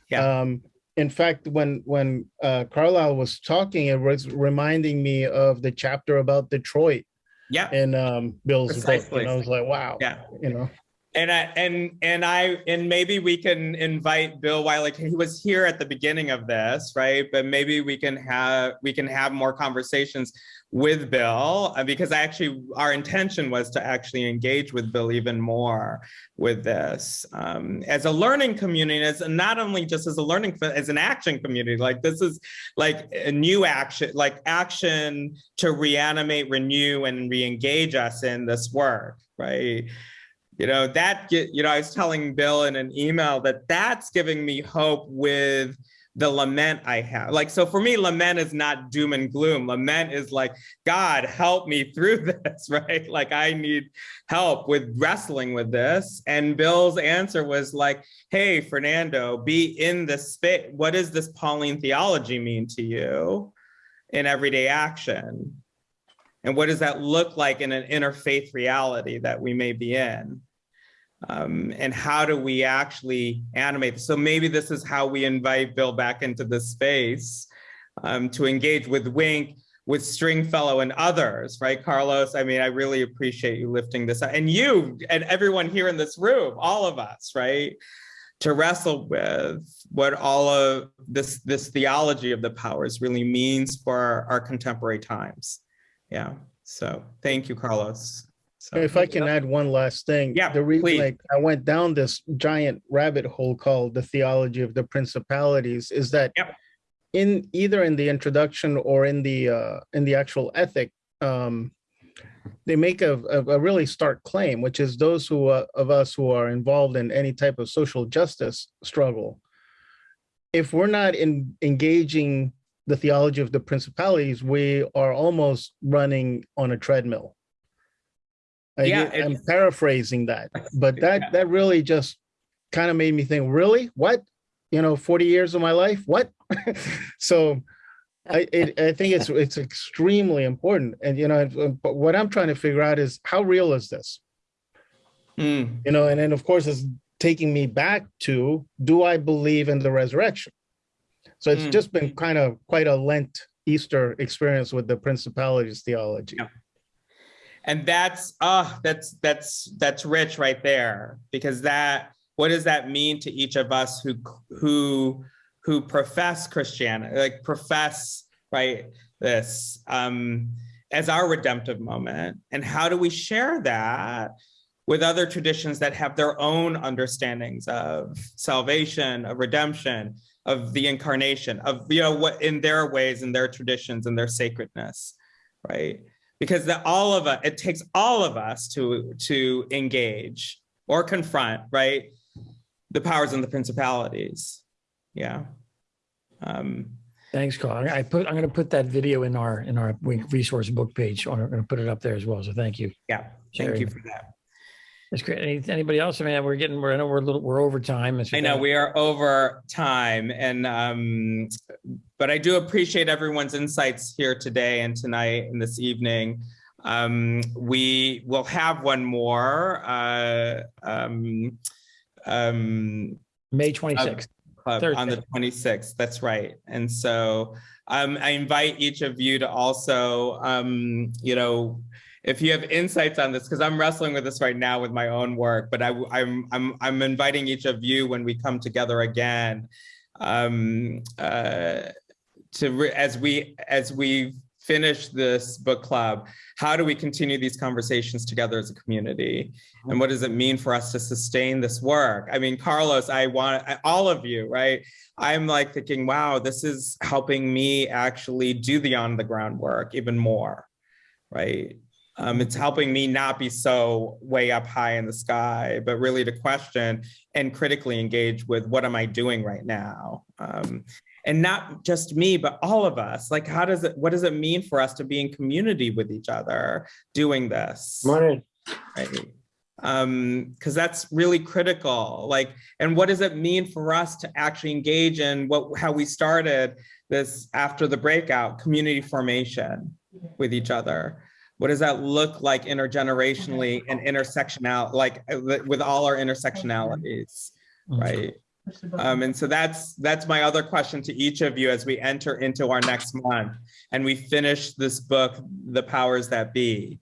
Yeah. Um, in fact, when when uh, Carlisle was talking, it was reminding me of the chapter about Detroit Yeah. in um, Bill's book. And I was like, wow. Yeah. You know. And I and and I and maybe we can invite Bill Wylie. He was here at the beginning of this, right? But maybe we can have we can have more conversations with Bill uh, because I actually our intention was to actually engage with Bill even more with this um, as a learning community, as not only just as a learning as an action community. Like this is like a new action, like action to reanimate, renew, and re-engage us in this work, right? you know that you know i was telling bill in an email that that's giving me hope with the lament i have. Like so for me lament is not doom and gloom. Lament is like god help me through this right? Like i need help with wrestling with this. And bill's answer was like hey fernando be in the space what does this pauline theology mean to you in everyday action? And what does that look like in an interfaith reality that we may be in um, and how do we actually animate? So maybe this is how we invite Bill back into the space um, to engage with Wink, with Stringfellow and others, right, Carlos? I mean, I really appreciate you lifting this up and you and everyone here in this room, all of us, right? To wrestle with what all of this, this theology of the powers really means for our, our contemporary times. Yeah, so thank you, Carlos. So- If I can add one last thing. Yeah, The reason please. like I went down this giant rabbit hole called the theology of the principalities is that Yep. in either in the introduction or in the uh in the actual ethic, um they make a, a, a really stark claim, which is those who uh, of us who are involved in any type of social justice struggle. If we're not in engaging the theology of the principalities, we are almost running on a treadmill. I Yeah, get- I'm paraphrasing that, but Yeah. that that really just kind of made me think, really? What? You know, 40 years of my life? What? so I it, I think it's it's extremely important. And you know, but what I'm trying to figure out is how real is this? Mm, You know, and then of course it's taking me back to do I believe in the resurrection? So it's Mm. just been kind of quite a Lent Easter experience with the principalities theology. Yeah. And that's uh that's that's that's rich right there. Because that what does that mean to each of us who who who profess christianity like profess right this um as our redemptive moment? And how do we share that with other traditions that have their own understandings of salvation of redemption of the incarnation of you know what in their ways in their traditions and their sacredness right because that all of us it takes all of us to to engage or confront right the powers and the principalities yeah um Thanks, Carl. I I put, I'm going to put that video in our, in our resource book page. I'm going to put it up there as well. So thank you. yeah thank you for that That's great. Any- Anybody else? I mean, we're getting, we're, I know we're a little, we're over time. i know we are over time and um but i do appreciate everyone's insights here today and tonight and this evening um we will have one more uh um um May 26th. Club on the 26th. That's right. And so um, I invite each of you to also, um, you know, if you have insights on this, because I'm wrestling with this right now with my own work, but I, I'm I'm I'm inviting each of you when we come together again, um, uh, to as we as we finish this book club, how do we continue these conversations together as a community? And what does it mean for us to sustain this work? I mean, Carlos, I want all of you, right? I'm like thinking, wow, this is helping me actually do the on the ground work even more, right? Um, it's helping me not be so way up high in the sky, but really to question and critically engage with what am I doing right now? Um, and not just me, but all of us. Like, how does it, what does it mean for us to be in community with each other doing this? Morning. Right. Um, because that's really critical. Like, and what does it mean for us to actually engage in what how we started this after the breakout, community formation with each other? What does that look like intergenerationally and intersectional, like with all our intersectionalities, right? Um, and so that's that's my other question to each of you as we enter into our next month and we finish this book, The Powers That Be.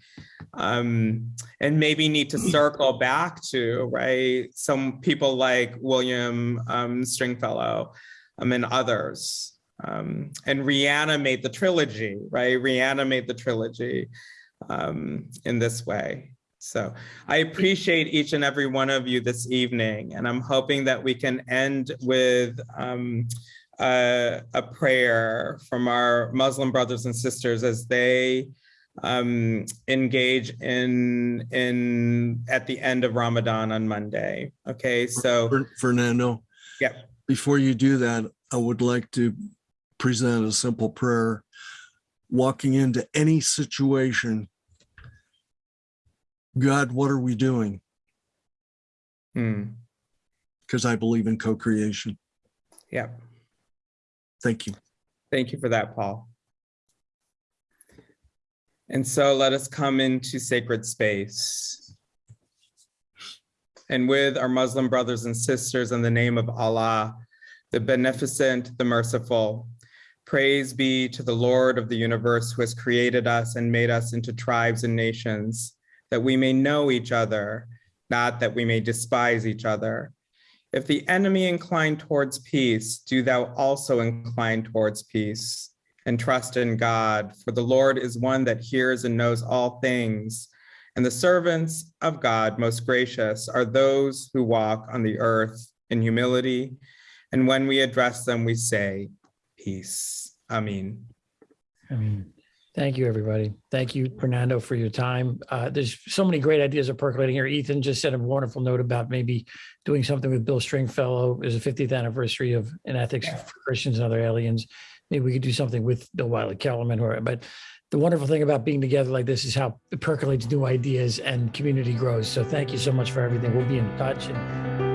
Um, and maybe need to circle back to, right, some people like William um, Stringfellow um, and others um, and reanimate the trilogy, right? Reanimate the trilogy um, in this way. So I appreciate each and every one of you this evening, and I'm hoping that we can end with um, a, a, prayer from our Muslim brothers and sisters as they um, engage in in at the end of Ramadan on Monday. Okay, so Fernando. Yeah. Before you do that, I would like to present a simple prayer. Walking into any situation God, what are we doing? Because hmm. I believe in co-creation. Yeah. Thank you. Thank you for that, Paul. And so let us come into sacred space. And with our Muslim brothers and sisters in the name of Allah, the beneficent, the merciful, praise be to the Lord of the universe who has created us and made us into tribes and nations that we may know each other, not that we may despise each other. If the enemy incline towards peace, do thou also incline towards peace and trust in God, for the Lord is one that hears and knows all things. And the servants of God, most gracious, are those who walk on the earth in humility. And when we address them, we say, Peace. Amen. Amen. Thank you, everybody. Thank you, Fernando, for your time. Uh, there's so many great ideas are percolating here. Ethan just said a wonderful note about maybe doing something with Bill Stringfellow. There's a 50th anniversary of in ethics for Christians and other aliens. Maybe we could do something with Bill Wylie Kellermann. Or, but the wonderful thing about being together like this is how it percolates new ideas and community grows. So thank you so much for everything. We'll be in touch and